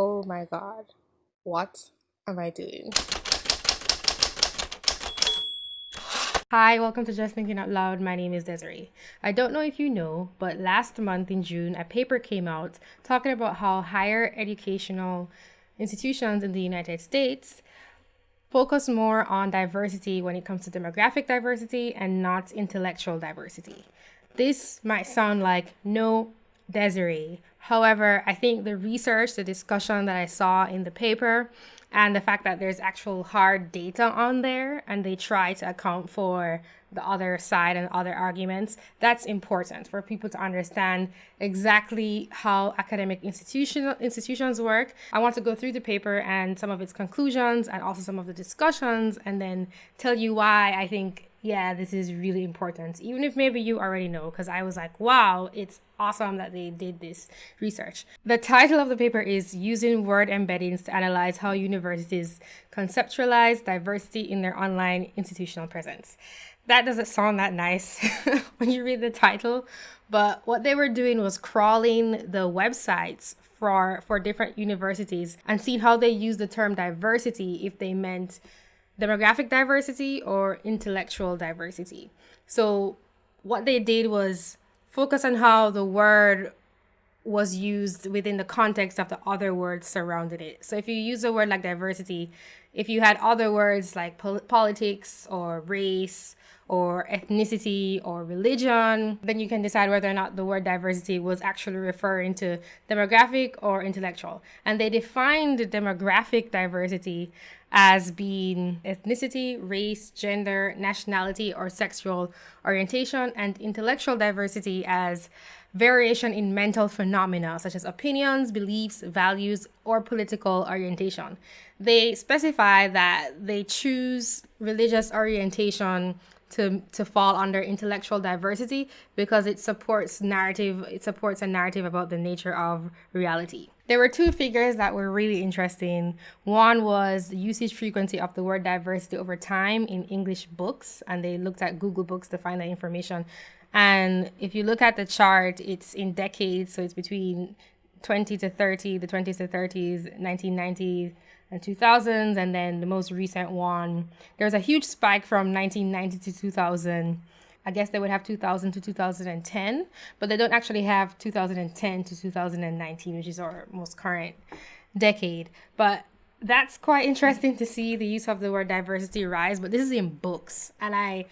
Oh my god. What am I doing? Hi, welcome to Just Thinking Out Loud. My name is Desiree. I don't know if you know, but last month in June, a paper came out talking about how higher educational institutions in the United States focus more on diversity when it comes to demographic diversity and not intellectual diversity. This might sound like no Desiree. However, I think the research, the discussion that I saw in the paper, and the fact that there's actual hard data on there and they try to account for the other side and other arguments, that's important for people to understand exactly how academic institution, institutions work. I want to go through the paper and some of its conclusions and also some of the discussions and then tell you why I think yeah, this is really important, even if maybe you already know, because I was like, wow, it's awesome that they did this research. The title of the paper is Using Word Embeddings to Analyze How Universities Conceptualize Diversity in Their Online Institutional Presence. That doesn't sound that nice when you read the title, but what they were doing was crawling the websites for, for different universities and seeing how they use the term diversity if they meant demographic diversity or intellectual diversity. So, what they did was focus on how the word was used within the context of the other words surrounding it. So, if you use a word like diversity, if you had other words like pol- politics or race or ethnicity or religion, then you can decide whether or not the word diversity was actually referring to demographic or intellectual. And they defined demographic diversity as being ethnicity, race, gender, nationality, or sexual orientation, and intellectual diversity as variation in mental phenomena such as opinions, beliefs, values, or political orientation. They specify that they choose religious orientation to to fall under intellectual diversity because it supports narrative it supports a narrative about the nature of reality. There were two figures that were really interesting. One was the usage frequency of the word diversity over time in english books and they looked at google books to find that information. And if you look at the chart it's in decades so it's between 20 to 30 the 20s to 30s 1990 and 2000s and then the most recent one there was a huge spike from 1990 to 2000 i guess they would have 2000 to 2010 but they don't actually have 2010 to 2019 which is our most current decade. But that's quite interesting to see the use of the word diversity rise but this is in books and i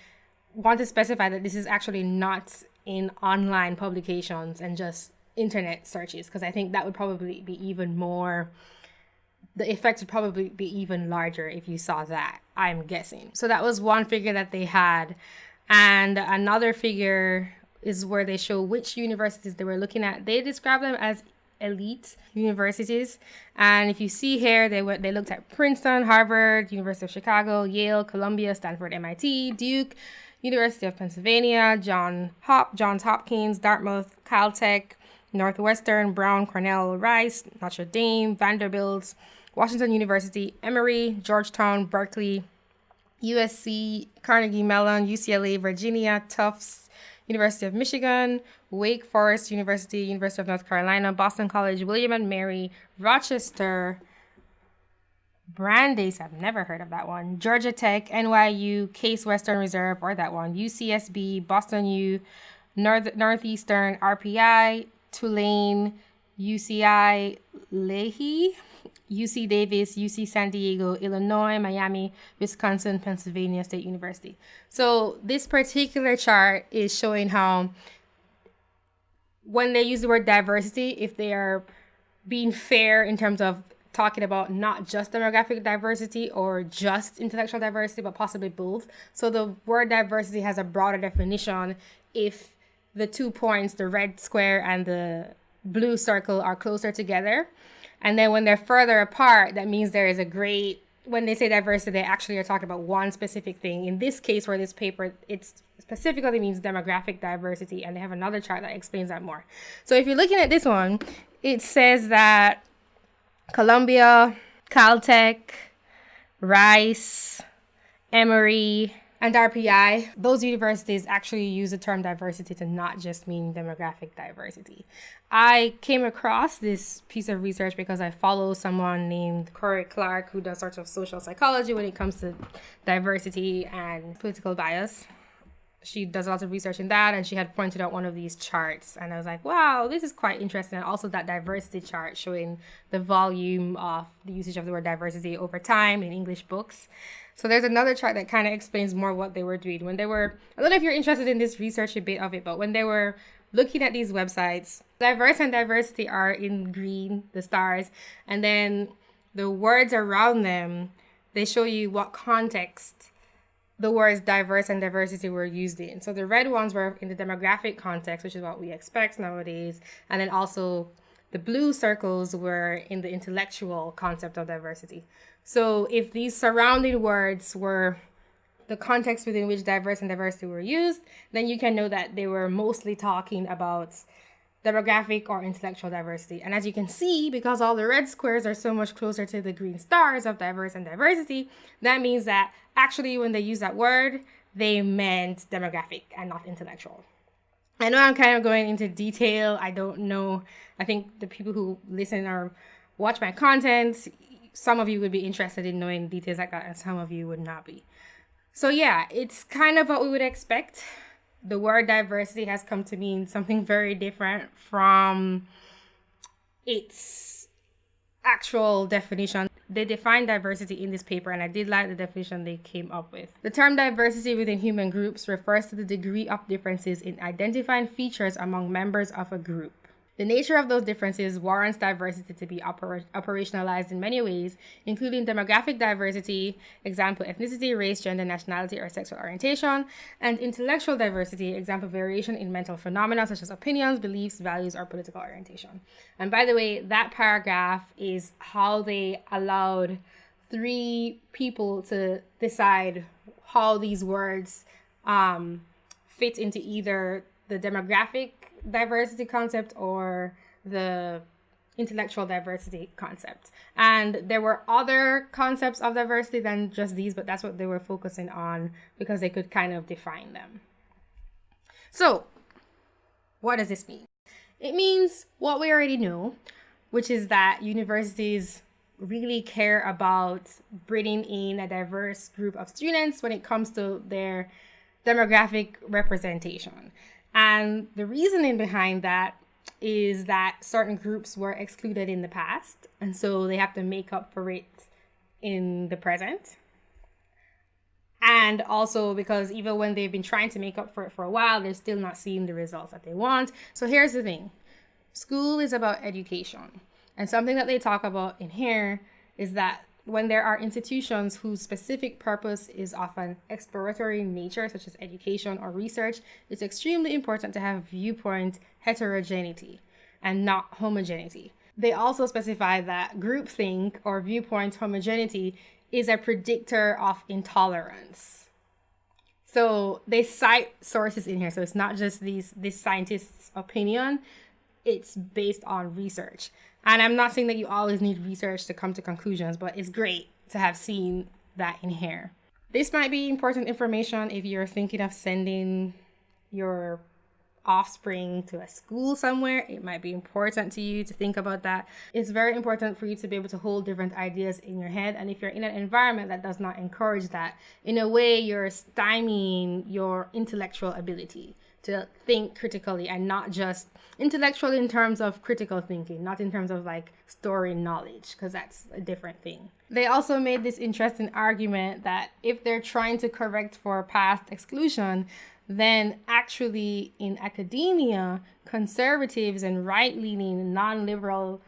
want to specify that this is actually not in online publications and just internet searches because i think that would probably be even more the effect would probably be even larger if you saw that, I'm guessing. So that was one figure that they had. And another figure is where they show which universities they were looking at. They describe them as elite universities. And if you see here, they went they looked at Princeton, Harvard, University of Chicago, Yale, Columbia, Stanford, MIT, Duke, University of Pennsylvania, John Hop, Johns Hopkins, Dartmouth, Caltech, Northwestern, Brown, Cornell, Rice, Notre Dame, Vanderbilt, Washington University, Emory, Georgetown, Berkeley, USC, Carnegie Mellon, UCLA, Virginia, Tufts, University of Michigan, Wake Forest University, University of North Carolina, Boston College, William and Mary, Rochester, Brandeis, I've never heard of that one, Georgia Tech, NYU, Case Western Reserve, or that one, UCSB, Boston U, North, Northeastern, RPI, Tulane, UCI, Lehigh, UC Davis, UC San Diego, Illinois, Miami, Wisconsin, Pennsylvania State University. So this particular chart is showing how when they use the word diversity, if they are being fair in terms of talking about not just demographic diversity or just intellectual diversity, but possibly both. So the word diversity has a broader definition if the two points, the red square and the blue circle, are closer together. And then when they're further apart, that means there is a great when they say diversity, they actually are talking about one specific thing. In this case, for this paper, it specifically means demographic diversity, and they have another chart that explains that more. So if you're looking at this one, it says that Columbia, Caltech, Rice, Emory, and RPI, those universities actually use the term diversity to not just mean demographic diversity. I came across this piece of research because I follow someone named Cory Clark who does sort of social psychology when it comes to diversity and political bias. She does a lot of research in that, and she had pointed out one of these charts, and I was like, "Wow, this is quite interesting." And also that diversity chart showing the volume of the usage of the word diversity over time in English books. So there's another chart that kind of explains more what they were doing when they were. I don't know if you're interested in this research a bit of it, but when they were looking at these websites, diverse and diversity are in green, the stars, and then the words around them, they show you what context the words diverse and diversity were used in. So the red ones were in the demographic context, which is what we expect nowadays, and then also the blue circles were in the intellectual concept of diversity. So if these surrounding words were the context within which diverse and diversity were used, then you can know that they were mostly talking about demographic or intellectual diversity. And as you can see, because all the red squares are so much closer to the green stars of diverse and diversity, that means that actually when they use that word, they meant demographic and not intellectual. I know I'm kind of going into detail. I don't know. I think the people who listen or watch my content, some of you would be interested in knowing details like that, and some of you would not be. So, yeah, it's kind of what we would expect. The word diversity has come to mean something very different from its actual definition. They define diversity in this paper, and I did like the definition they came up with. The term diversity within human groups refers to the degree of differences in identifying features among members of a group. The nature of those differences warrants diversity to be oper- operationalized in many ways, including demographic diversity, example ethnicity, race, gender, nationality, or sexual orientation, and intellectual diversity, example variation in mental phenomena such as opinions, beliefs, values, or political orientation. And by the way, that paragraph is how they allowed three people to decide how these words um, fit into either the demographic diversity concept or the intellectual diversity concept. And there were other concepts of diversity than just these, but that's what they were focusing on because they could kind of define them. So, what does this mean? It means what we already know, which is that universities really care about bringing in a diverse group of students when it comes to their demographic representation. And the reasoning behind that is that certain groups were excluded in the past, and so they have to make up for it in the present. And also because even when they've been trying to make up for it for a while, they're still not seeing the results that they want. So here's the thing school is about education. And something that they talk about in here is that when there are institutions whose specific purpose is often exploratory nature, such as education or research, it's extremely important to have viewpoint heterogeneity and not homogeneity. They also specify that groupthink or viewpoint homogeneity is a predictor of intolerance. So they cite sources in here. So it's not just these this scientist's opinion, it's based on research. And I'm not saying that you always need research to come to conclusions, but it's great to have seen that in here. This might be important information if you're thinking of sending your offspring to a school somewhere. It might be important to you to think about that. It's very important for you to be able to hold different ideas in your head. And if you're in an environment that does not encourage that, in a way, you're stymieing your intellectual ability to think critically and not just intellectually in terms of critical thinking, not in terms of like storing knowledge, because that's a different thing. They also made this interesting argument that if they're trying to correct for past exclusion, then actually in academia, conservatives and right leaning, non liberal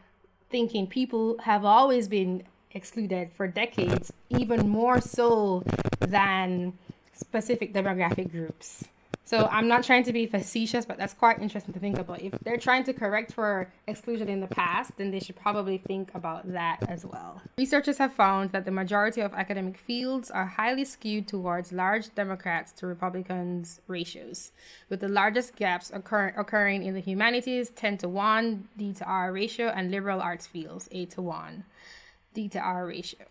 thinking people have always been excluded for decades, even more so than specific demographic groups. So I'm not trying to be facetious, but that's quite interesting to think about. If they're trying to correct for exclusion in the past, then they should probably think about that as well. Researchers have found that the majority of academic fields are highly skewed towards large Democrats to Republicans ratios, with the largest gaps occur- occurring in the humanities 10 to 1 D to R ratio and liberal arts fields 8 to 1 D to R ratio.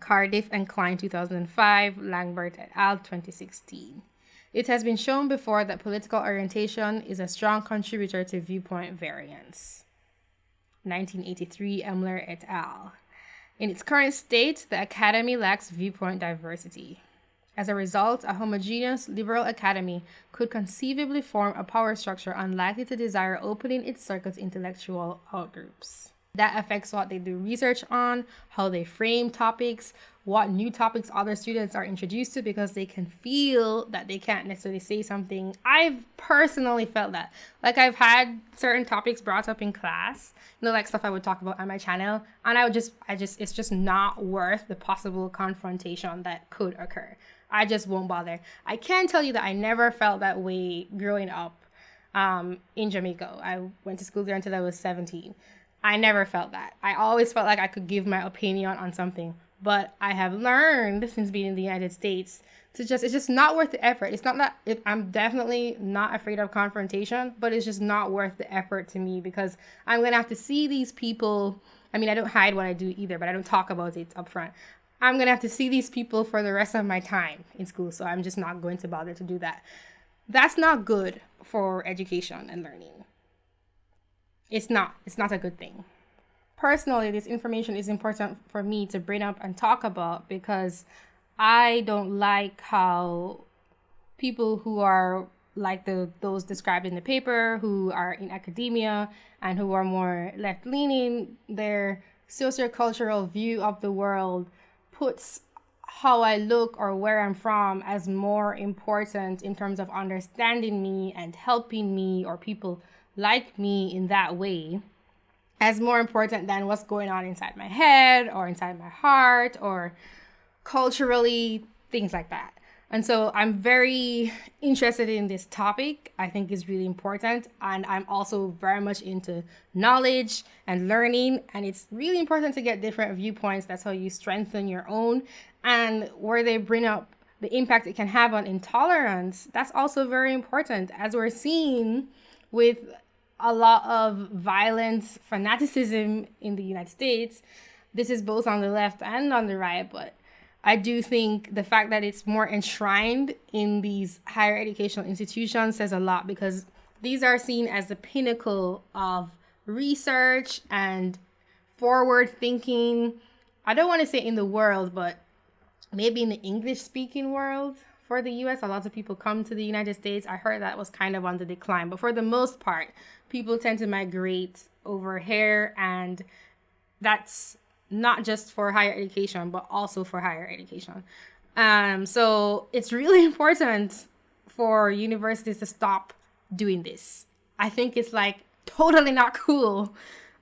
Cardiff and Klein 2005, Langbert et al. 2016. It has been shown before that political orientation is a strong contributor to viewpoint variance. 1983, Emler et al. In its current state, the academy lacks viewpoint diversity. As a result, a homogeneous liberal academy could conceivably form a power structure unlikely to desire opening its circuit's intellectual outgroups. That affects what they do research on, how they frame topics, what new topics other students are introduced to because they can feel that they can't necessarily say something. I've personally felt that. Like I've had certain topics brought up in class, you know, like stuff I would talk about on my channel, and I would just I just it's just not worth the possible confrontation that could occur. I just won't bother. I can tell you that I never felt that way growing up um, in Jamaica. I went to school there until I was 17. I never felt that. I always felt like I could give my opinion on something. But I have learned since being in the United States to just, it's just not worth the effort. It's not that it, I'm definitely not afraid of confrontation, but it's just not worth the effort to me because I'm going to have to see these people. I mean, I don't hide what I do either, but I don't talk about it up front. I'm going to have to see these people for the rest of my time in school. So I'm just not going to bother to do that. That's not good for education and learning it's not it's not a good thing. Personally this information is important for me to bring up and talk about because i don't like how people who are like the those described in the paper who are in academia and who are more left leaning their sociocultural view of the world puts how I look or where I'm from as more important in terms of understanding me and helping me or people like me in that way as more important than what's going on inside my head or inside my heart or culturally, things like that. And so I'm very interested in this topic. I think it's really important. And I'm also very much into knowledge and learning. And it's really important to get different viewpoints. That's how you strengthen your own. And where they bring up the impact it can have on intolerance, that's also very important. As we're seeing with a lot of violence, fanaticism in the United States. This is both on the left and on the right, but I do think the fact that it's more enshrined in these higher educational institutions says a lot because these are seen as the pinnacle of research and forward thinking. I don't want to say in the world, but maybe in the English speaking world for the US. A lot of people come to the United States. I heard that was kind of on the decline, but for the most part, people tend to migrate over here, and that's not just for higher education, but also for higher education. Um, so it's really important for universities to stop doing this. I think it's like totally not cool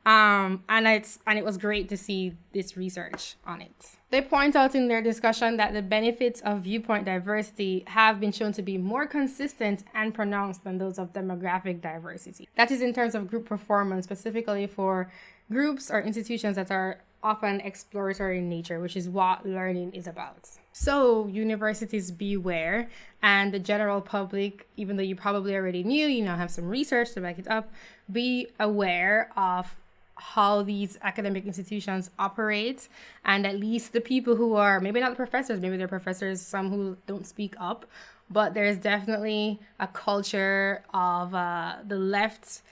um, and it's and it was great to see this research on it. They point out in their discussion that the benefits of viewpoint diversity have been shown to be more consistent and pronounced than those of demographic diversity. That is in terms of group performance, specifically for groups or institutions that are often exploratory in nature, which is what learning is about. So, universities beware, and the general public, even though you probably already knew, you now have some research to back it up, be aware of how these academic institutions operate and at least the people who are maybe not the professors maybe they're professors some who don't speak up but there's definitely a culture of uh, the left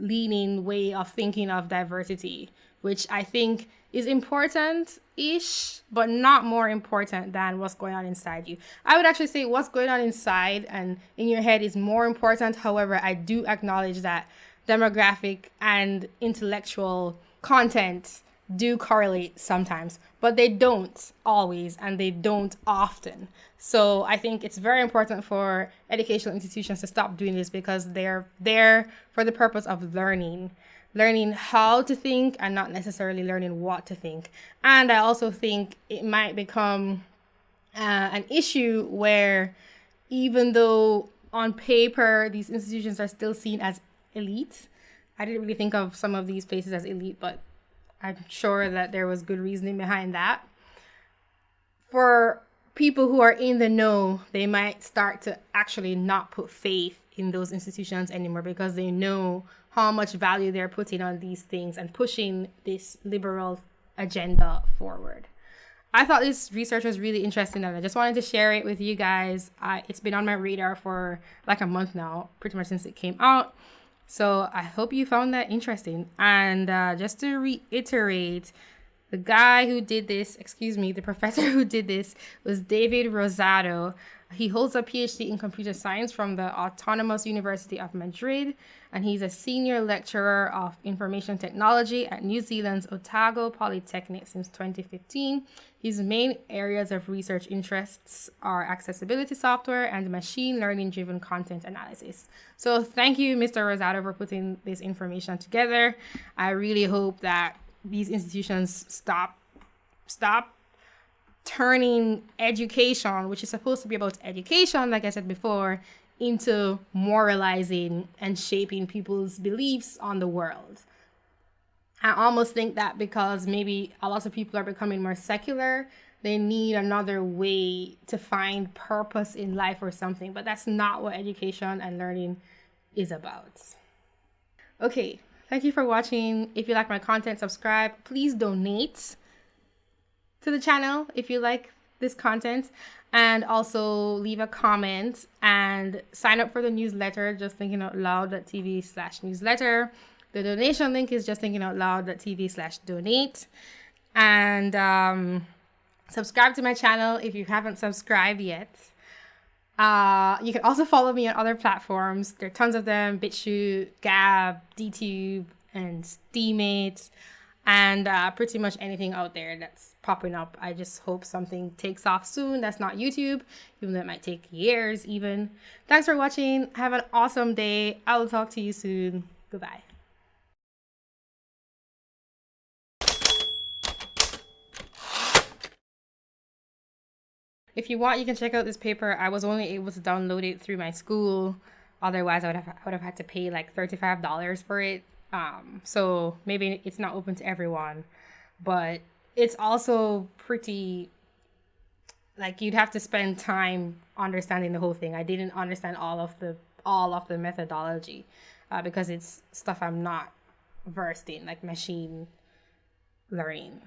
leaning way of thinking of diversity which i think is important ish but not more important than what's going on inside you. I would actually say what's going on inside and in your head is more important. However i do acknowledge that demographic and intellectual content do correlate sometimes, but they don't always and they don't often. So I think it's very important for educational institutions to stop doing this because they're there for the purpose of learning, learning how to think and not necessarily learning what to think. And I also think it might become uh, an issue where even though on paper these institutions are still seen as elite. I didn't really think of some of these places as elite, but I'm sure that there was good reasoning behind that. For people who are in the know, they might start to actually not put faith in those institutions anymore because they know how much value they're putting on these things and pushing this liberal agenda forward. I thought this research was really interesting and I just wanted to share it with you guys. Uh, it's been on my radar for like a month now, pretty much since it came out. So I hope you found that interesting. And uh, just to reiterate, the guy who did this, excuse me, the professor who did this was David Rozado. He holds a PhD in computer science from the Autonomous University of Madrid, and he's a senior lecturer of information technology at New Zealand's Otago Polytechnic since 2015. His main areas of research interests are accessibility software and machine learning driven content analysis. So, thank you, Mr. Rozado, for putting this information together. I really hope that these institutions stop stop turning education, which is supposed to be about education, like I said before, into moralizing and shaping people's beliefs on the world. I almost think that because maybe a lot of people are becoming more secular, they need another way to find purpose in life or something, but that's not what education and learning is about. Okay, Thank you for watching. If you like my content, subscribe. Please donate to the channel if you like this content. And also leave a comment and sign up for the newsletter just thinking out loud.tv slash newsletter. The donation link is just thinking out loud.tv slash donate. And um, subscribe to my channel if you haven't subscribed yet. Uh, you can also follow me on other platforms. There are tons of them. BitChute, Gab, DTube, and Steemit, and uh, pretty much anything out there that's popping up. I just hope something takes off soon. That's not YouTube, even though it might take years, even. Thanks for watching. Have an awesome day. I will talk to you soon. Goodbye. If you want, you can check out this paper. I was only able to download it through my school. Otherwise, I would have, I would have had to pay like $35 for it. Um, so maybe it's not open to everyone, but it's also pretty like you'd have to spend time understanding the whole thing. I didn't understand all of the all of the methodology uh, because it's stuff I'm not versed in, like machine learning.